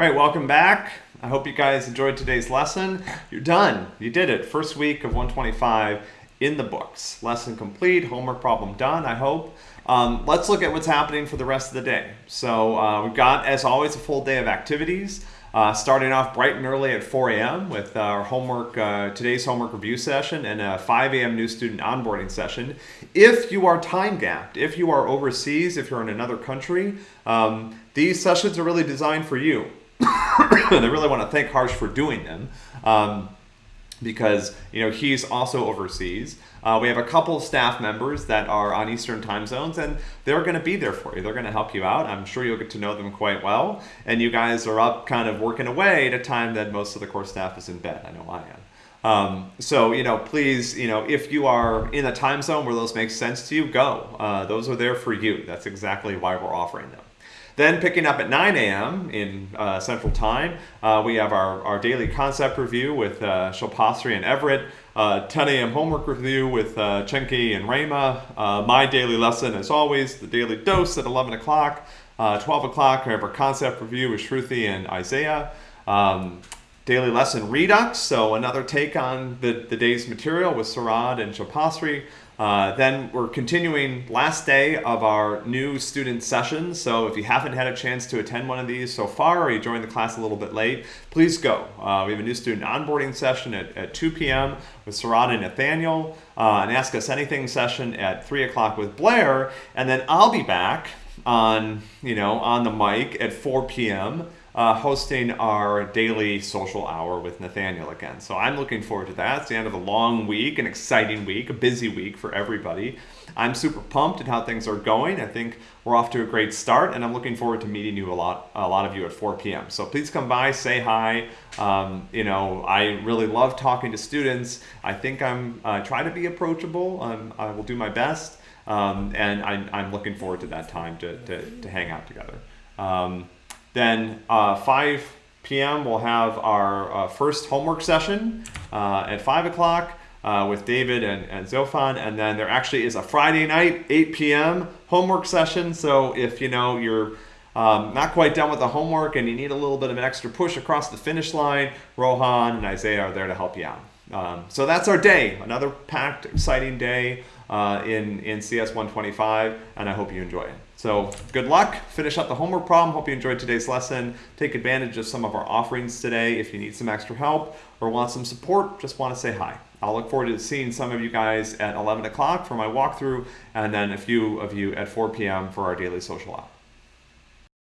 All right, welcome back. I hope you guys enjoyed today's lesson. You're done. You did it. First week of 125 in the books. Lesson complete, homework problem done, I hope. Um, let's look at what's happening for the rest of the day. So uh, we've got, as always, a full day of activities. Uh, starting off bright and early at 4 a.m. with our homework, uh, today's homework review session and a 5 a.m. new student onboarding session. If you are time gapped, if you are overseas, if you're in another country, um, these sessions are really designed for you. I really want to thank Harsh for doing them um, because you know he's also overseas. Uh, we have a couple staff members that are on Eastern time zones, and they're going to be there for you. They're going to help you out. I'm sure you'll get to know them quite well. And you guys are up kind of working away at a time that most of the core staff is in bed. I know I am. Um, so, you know, please, you know, if you are in a time zone where those make sense to you, go. Uh, those are there for you. That's exactly why we're offering them. Then picking up at 9 a.m. in uh, Central Time, uh, we have our, our daily concept review with uh, Shilpasri and Everett, uh, 10 a.m. homework review with uh, Chenki and Rama, uh, my daily lesson as always, the daily dose at 11 o'clock, uh, 12 o'clock, we have our concept review with Shruti and Isaiah. Um, daily lesson redux, so another take on the, the day's material with Sarad and Shilpasri. Uh, then we're continuing last day of our new student session. So if you haven't had a chance to attend one of these so far or you joined the class a little bit late, please go. Uh, we have a new student onboarding session at, at 2 p.m. with Sarada and Nathaniel, uh, an Ask Us Anything session at 3 o'clock with Blair, and then I'll be back on, you know, on the mic at 4 p.m uh, hosting our daily social hour with Nathaniel again. So I'm looking forward to that. It's the end of a long week, an exciting week, a busy week for everybody. I'm super pumped at how things are going. I think we're off to a great start, and I'm looking forward to meeting you a lot, a lot of you at 4 p.m. So please come by, say hi. Um, you know, I really love talking to students. I think I'm uh, try to be approachable. Um, I will do my best, um, and I, I'm, looking forward to that time to, to, to hang out together. Then uh, 5 p.m. we'll have our uh, first homework session uh, at 5 o'clock uh, with David and, and Zofan. And then there actually is a Friday night, 8 p.m. homework session. So if you know you're um, not quite done with the homework and you need a little bit of an extra push across the finish line, Rohan and Isaiah are there to help you out. Um, so that's our day, another packed, exciting day uh, in, in CS 125, and I hope you enjoy it. So good luck, finish up the homework problem. Hope you enjoyed today's lesson. Take advantage of some of our offerings today. If you need some extra help or want some support, just want to say hi. I'll look forward to seeing some of you guys at 11 o'clock for my walkthrough and then a few of you at 4 p.m. for our daily social hour.